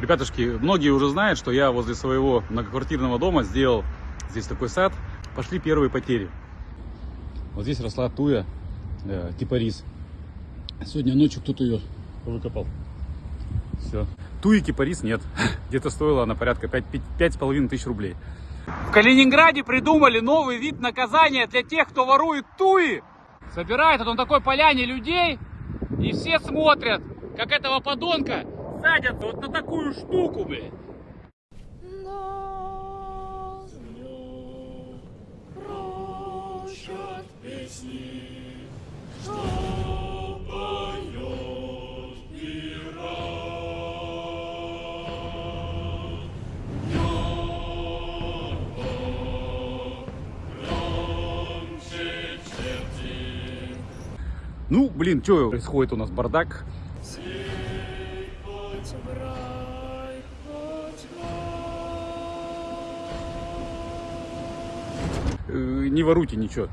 Ребятушки, многие уже знают, что я возле своего многоквартирного дома сделал здесь такой сад. Пошли первые потери. Вот здесь росла туя, э, типа рис. Сегодня ночью кто-то ее выкопал. Все. Туи кипарис нет. Где-то стоила она порядка 5,5 тысяч рублей. В Калининграде придумали новый вид наказания для тех, кто ворует туи. Собирает он такой поляне людей, и все смотрят, как этого подонка садятся вот на такую штуку, блядь. Ну, блин, что происходит у нас? Бардак. Не воруйте ничего.